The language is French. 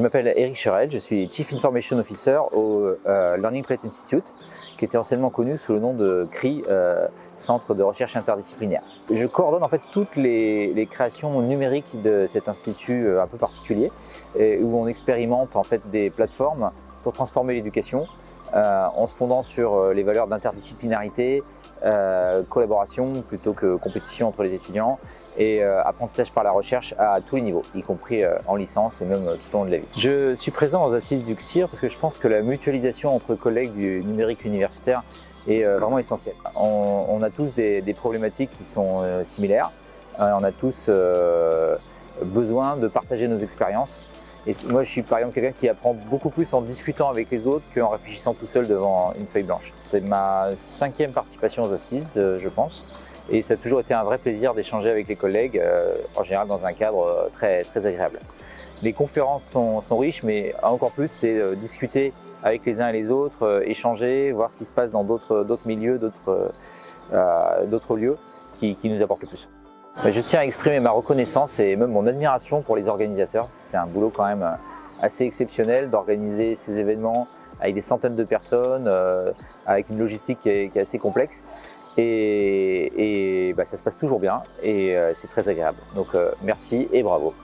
m'appelle Eric Cherel, je suis Chief Information Officer au euh, Learning Plate Institute, qui était anciennement connu sous le nom de CRI, euh, Centre de recherche interdisciplinaire. Je coordonne en fait toutes les, créations numériques de cet institut euh, un peu particulier, où on expérimente en fait des plateformes pour transformer l'éducation, en se fondant sur les valeurs d'interdisciplinarité, euh, collaboration plutôt que compétition entre les étudiants et euh, apprentissage par la recherche à tous les niveaux, y compris euh, en licence et même tout au long de la vie. Je suis présent aux assises du CSIR parce que je pense que la mutualisation entre collègues du numérique universitaire est vraiment essentielle. On, a tous des, des, problématiques qui sont similaires, on a tous besoin de partager nos expériences et moi, je suis par exemple quelqu'un qui apprend beaucoup plus en discutant avec les autres qu'en réfléchissant tout seul devant une feuille blanche. C'est ma cinquième participation aux assises, euh, je pense. Et ça a toujours été un vrai plaisir d'échanger avec les collègues, euh, en général dans un cadre euh, très, très agréable. Les conférences sont, sont riches, mais encore plus, c'est discuter avec les uns et les autres, échanger, voir ce qui se passe dans d'autres milieux, d'autres lieux qui, qui nous apportent le plus. Je tiens à exprimer ma reconnaissance et même mon admiration pour les organisateurs. C'est un boulot quand même euh, assez exceptionnel d'organiser ces événements avec des centaines de personnes, euh, avec une logistique qui est, assez complexe. Et, bah, ça se passe toujours bien et euh, c'est très agréable. Donc merci et bravo.